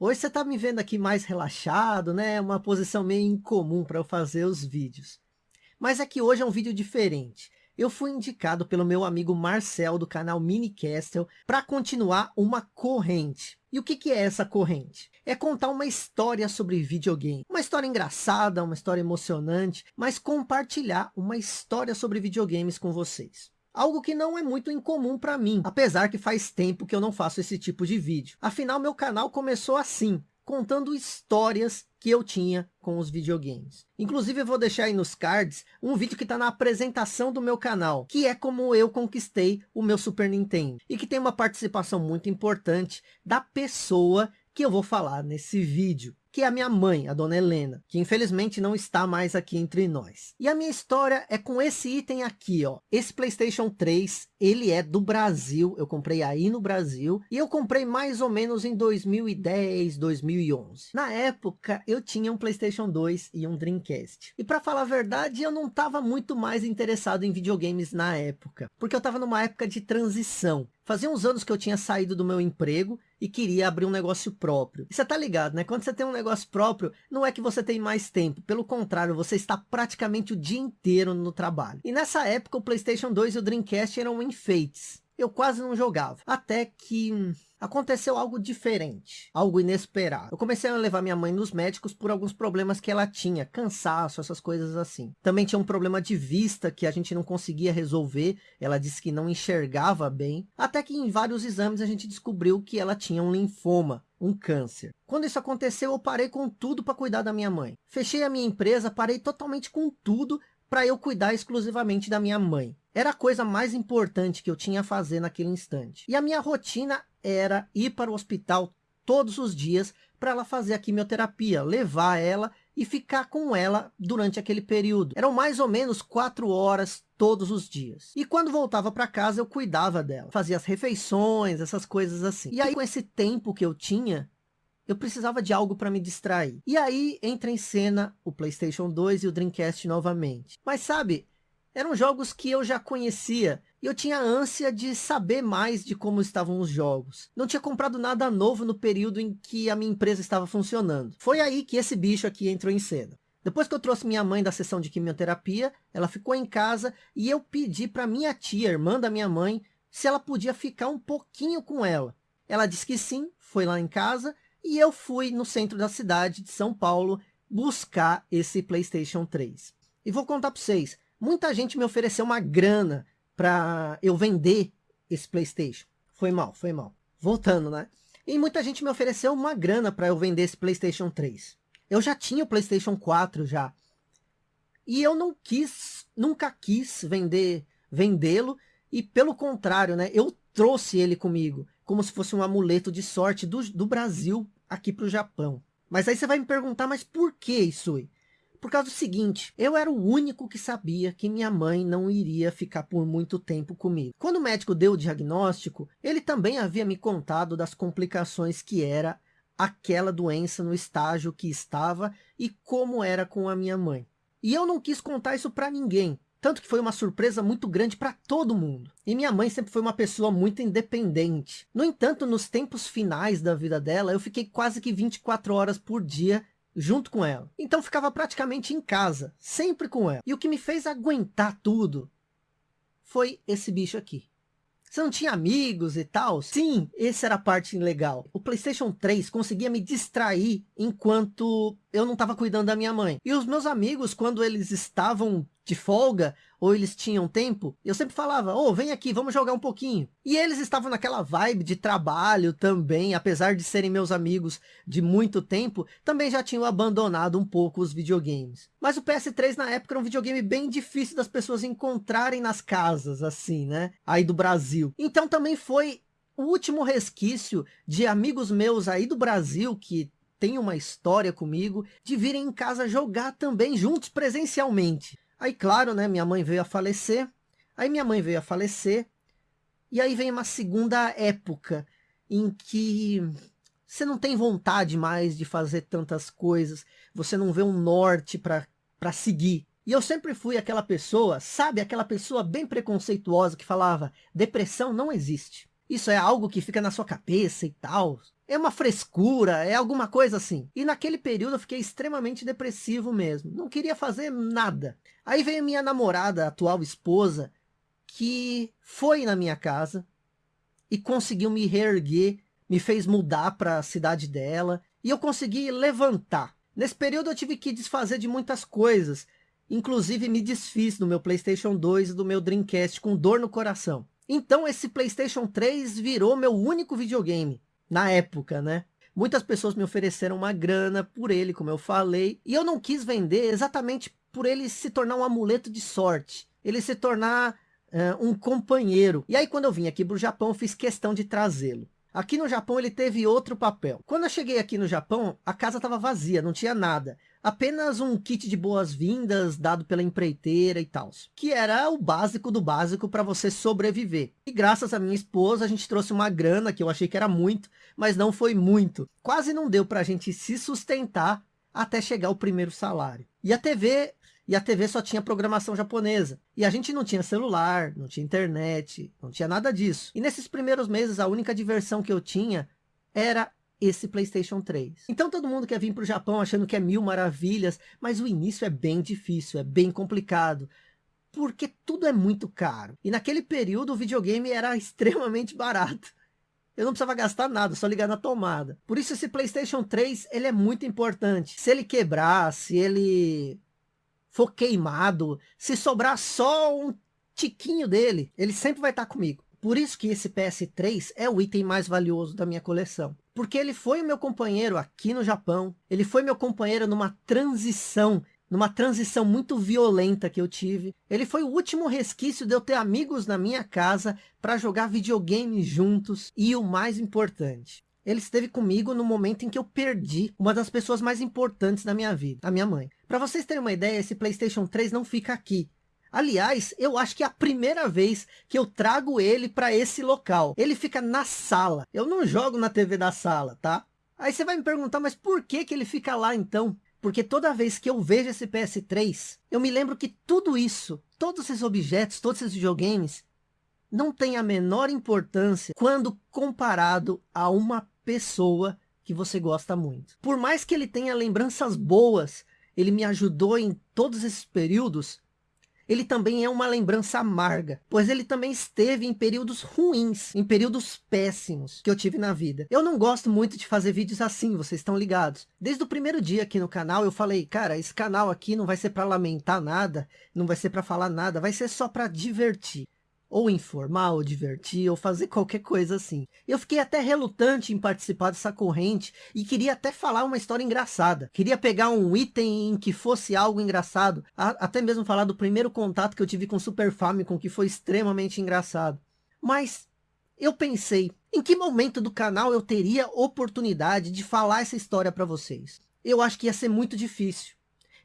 Hoje você está me vendo aqui mais relaxado, né? Uma posição meio incomum para eu fazer os vídeos. Mas é que hoje é um vídeo diferente. Eu fui indicado pelo meu amigo Marcel do canal Mini Castle para continuar uma corrente. E o que, que é essa corrente? É contar uma história sobre videogame. Uma história engraçada, uma história emocionante, mas compartilhar uma história sobre videogames com vocês. Algo que não é muito incomum para mim, apesar que faz tempo que eu não faço esse tipo de vídeo. Afinal, meu canal começou assim, contando histórias que eu tinha com os videogames. Inclusive eu vou deixar aí nos cards um vídeo que está na apresentação do meu canal, que é como eu conquistei o meu Super Nintendo. E que tem uma participação muito importante da pessoa que eu vou falar nesse vídeo que é a minha mãe, a dona Helena, que infelizmente não está mais aqui entre nós. E a minha história é com esse item aqui, ó. Esse Playstation 3, ele é do Brasil, eu comprei aí no Brasil, e eu comprei mais ou menos em 2010, 2011. Na época, eu tinha um Playstation 2 e um Dreamcast. E para falar a verdade, eu não estava muito mais interessado em videogames na época, porque eu estava numa época de transição. Fazia uns anos que eu tinha saído do meu emprego e queria abrir um negócio próprio. E você tá ligado, né? Quando você tem um negócio próprio, não é que você tem mais tempo. Pelo contrário, você está praticamente o dia inteiro no trabalho. E nessa época, o Playstation 2 e o Dreamcast eram enfeites. Eu quase não jogava. Até que hum, aconteceu algo diferente, algo inesperado. Eu comecei a levar minha mãe nos médicos por alguns problemas que ela tinha, cansaço, essas coisas assim. Também tinha um problema de vista que a gente não conseguia resolver, ela disse que não enxergava bem, até que em vários exames a gente descobriu que ela tinha um linfoma, um câncer. Quando isso aconteceu, eu parei com tudo para cuidar da minha mãe. Fechei a minha empresa, parei totalmente com tudo para eu cuidar exclusivamente da minha mãe. Era a coisa mais importante que eu tinha a fazer naquele instante. E a minha rotina era ir para o hospital todos os dias para ela fazer a quimioterapia, levar ela e ficar com ela durante aquele período. Eram mais ou menos quatro horas todos os dias. E quando voltava para casa eu cuidava dela, fazia as refeições, essas coisas assim. E aí com esse tempo que eu tinha, eu precisava de algo para me distrair. E aí entra em cena o Playstation 2 e o Dreamcast novamente. Mas sabe, eram jogos que eu já conhecia e eu tinha ânsia de saber mais de como estavam os jogos. Não tinha comprado nada novo no período em que a minha empresa estava funcionando. Foi aí que esse bicho aqui entrou em cena. Depois que eu trouxe minha mãe da sessão de quimioterapia, ela ficou em casa e eu pedi para minha tia, irmã da minha mãe, se ela podia ficar um pouquinho com ela. Ela disse que sim, foi lá em casa e eu fui no centro da cidade de São Paulo buscar esse Playstation 3. E vou contar para vocês, Muita gente me ofereceu uma grana para eu vender esse Playstation. Foi mal, foi mal. Voltando, né? E muita gente me ofereceu uma grana para eu vender esse Playstation 3. Eu já tinha o Playstation 4 já. E eu não quis, nunca quis vender, vendê-lo. E pelo contrário, né? Eu trouxe ele comigo. Como se fosse um amuleto de sorte do, do Brasil aqui para o Japão. Mas aí você vai me perguntar, mas por que isso? Por causa do seguinte, eu era o único que sabia que minha mãe não iria ficar por muito tempo comigo. Quando o médico deu o diagnóstico, ele também havia me contado das complicações que era aquela doença no estágio que estava e como era com a minha mãe. E eu não quis contar isso para ninguém, tanto que foi uma surpresa muito grande para todo mundo. E minha mãe sempre foi uma pessoa muito independente. No entanto, nos tempos finais da vida dela, eu fiquei quase que 24 horas por dia junto com ela. Então ficava praticamente em casa, sempre com ela. E o que me fez aguentar tudo foi esse bicho aqui. Você não tinha amigos e tal? Sim, essa era a parte legal. O Playstation 3 conseguia me distrair enquanto eu não estava cuidando da minha mãe. E os meus amigos, quando eles estavam de folga, ou eles tinham tempo, eu sempre falava, ô, oh, vem aqui, vamos jogar um pouquinho. E eles estavam naquela vibe de trabalho também, apesar de serem meus amigos de muito tempo, também já tinham abandonado um pouco os videogames. Mas o PS3 na época era um videogame bem difícil das pessoas encontrarem nas casas, assim, né? Aí do Brasil. Então também foi o último resquício de amigos meus aí do Brasil que tem uma história comigo de virem em casa jogar também juntos presencialmente. Aí, claro, né, minha mãe veio a falecer. Aí minha mãe veio a falecer. E aí vem uma segunda época em que você não tem vontade mais de fazer tantas coisas. Você não vê um norte para seguir. E eu sempre fui aquela pessoa, sabe, aquela pessoa bem preconceituosa que falava, depressão não existe. Isso é algo que fica na sua cabeça e tal. É uma frescura, é alguma coisa assim. E naquele período eu fiquei extremamente depressivo mesmo. Não queria fazer nada. Aí veio minha namorada, atual esposa, que foi na minha casa e conseguiu me reerguer, me fez mudar para a cidade dela e eu consegui levantar. Nesse período eu tive que desfazer de muitas coisas, inclusive me desfiz do meu Playstation 2 e do meu Dreamcast com dor no coração. Então esse Playstation 3 virou meu único videogame na época, né? Muitas pessoas me ofereceram uma grana por ele, como eu falei, e eu não quis vender exatamente por ele se tornar um amuleto de sorte, ele se tornar uh, um companheiro. E aí quando eu vim aqui para o Japão, fiz questão de trazê-lo. Aqui no Japão ele teve outro papel. Quando eu cheguei aqui no Japão, a casa estava vazia, não tinha nada. Apenas um kit de boas-vindas dado pela empreiteira e tal. Que era o básico do básico para você sobreviver. E graças à minha esposa, a gente trouxe uma grana que eu achei que era muito, mas não foi muito. Quase não deu para a gente se sustentar até chegar o primeiro salário. E a TV e a TV só tinha programação japonesa. E a gente não tinha celular, não tinha internet, não tinha nada disso. E nesses primeiros meses, a única diversão que eu tinha era esse Playstation 3. Então todo mundo quer vir para o Japão achando que é mil maravilhas, mas o início é bem difícil, é bem complicado. Porque tudo é muito caro. E naquele período o videogame era extremamente barato. Eu não precisava gastar nada, só ligar na tomada. Por isso esse Playstation 3, ele é muito importante. Se ele quebrar, se ele for queimado, se sobrar só um tiquinho dele, ele sempre vai estar comigo. Por isso que esse PS3 é o item mais valioso da minha coleção. Porque ele foi o meu companheiro aqui no Japão. Ele foi meu companheiro numa transição numa transição muito violenta que eu tive. Ele foi o último resquício de eu ter amigos na minha casa para jogar videogame juntos. E o mais importante, ele esteve comigo no momento em que eu perdi uma das pessoas mais importantes da minha vida, a minha mãe. Para vocês terem uma ideia, esse Playstation 3 não fica aqui. Aliás, eu acho que é a primeira vez que eu trago ele para esse local. Ele fica na sala. Eu não jogo na TV da sala, tá? Aí você vai me perguntar, mas por que, que ele fica lá então? Porque toda vez que eu vejo esse PS3, eu me lembro que tudo isso, todos esses objetos, todos esses videogames, não tem a menor importância quando comparado a uma pessoa que você gosta muito. Por mais que ele tenha lembranças boas, ele me ajudou em todos esses períodos, ele também é uma lembrança amarga, pois ele também esteve em períodos ruins, em períodos péssimos que eu tive na vida. Eu não gosto muito de fazer vídeos assim, vocês estão ligados. Desde o primeiro dia aqui no canal eu falei, cara, esse canal aqui não vai ser para lamentar nada, não vai ser para falar nada, vai ser só para divertir ou informar, ou divertir, ou fazer qualquer coisa assim. Eu fiquei até relutante em participar dessa corrente e queria até falar uma história engraçada. Queria pegar um item em que fosse algo engraçado, até mesmo falar do primeiro contato que eu tive com o Super Famicom, que foi extremamente engraçado. Mas eu pensei, em que momento do canal eu teria oportunidade de falar essa história para vocês? Eu acho que ia ser muito difícil.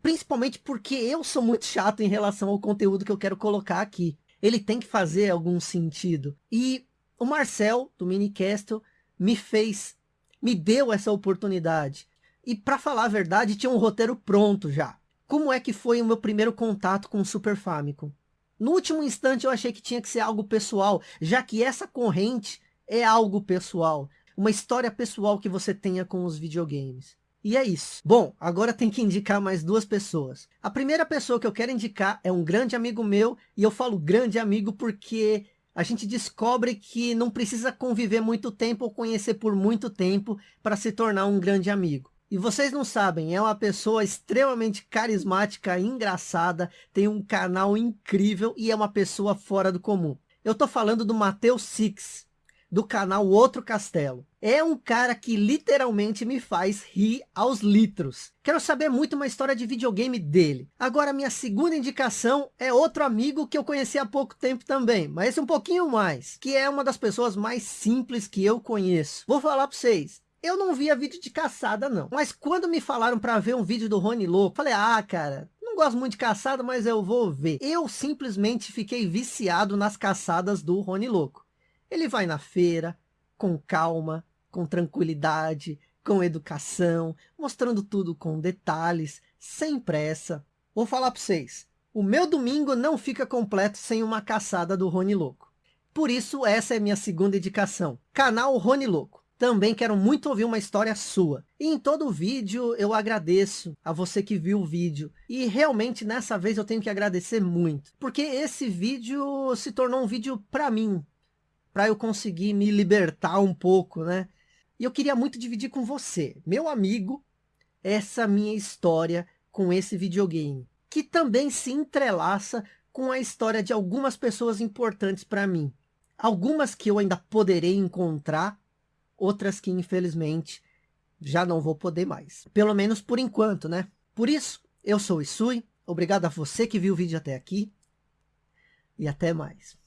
Principalmente porque eu sou muito chato em relação ao conteúdo que eu quero colocar aqui ele tem que fazer algum sentido. E o Marcel, do Minicastle, me fez, me deu essa oportunidade. E para falar a verdade, tinha um roteiro pronto já. Como é que foi o meu primeiro contato com o Super Famicom? No último instante eu achei que tinha que ser algo pessoal, já que essa corrente é algo pessoal. Uma história pessoal que você tenha com os videogames. E é isso. Bom, agora tem que indicar mais duas pessoas. A primeira pessoa que eu quero indicar é um grande amigo meu, e eu falo grande amigo porque a gente descobre que não precisa conviver muito tempo ou conhecer por muito tempo para se tornar um grande amigo. E vocês não sabem, é uma pessoa extremamente carismática, engraçada, tem um canal incrível e é uma pessoa fora do comum. Eu tô falando do Matheus Six, do canal Outro Castelo. É um cara que literalmente me faz rir aos litros. Quero saber muito uma história de videogame dele. Agora, minha segunda indicação é outro amigo que eu conheci há pouco tempo também, mas esse um pouquinho mais, que é uma das pessoas mais simples que eu conheço. Vou falar para vocês, eu não via vídeo de caçada não, mas quando me falaram para ver um vídeo do Rony Louco, falei, ah cara, não gosto muito de caçada, mas eu vou ver. Eu simplesmente fiquei viciado nas caçadas do Rony Louco. Ele vai na feira, com calma, com tranquilidade, com educação, mostrando tudo com detalhes, sem pressa. Vou falar para vocês, o meu domingo não fica completo sem uma caçada do Rony Louco. Por isso, essa é minha segunda indicação. Canal Rony Louco. Também quero muito ouvir uma história sua. E em todo vídeo eu agradeço a você que viu o vídeo. E realmente nessa vez eu tenho que agradecer muito. Porque esse vídeo se tornou um vídeo para mim. Para eu conseguir me libertar um pouco, né? E eu queria muito dividir com você, meu amigo, essa minha história com esse videogame. Que também se entrelaça com a história de algumas pessoas importantes para mim. Algumas que eu ainda poderei encontrar outras que infelizmente já não vou poder mais. Pelo menos por enquanto, né? Por isso, eu sou o Isui, obrigado a você que viu o vídeo até aqui e até mais.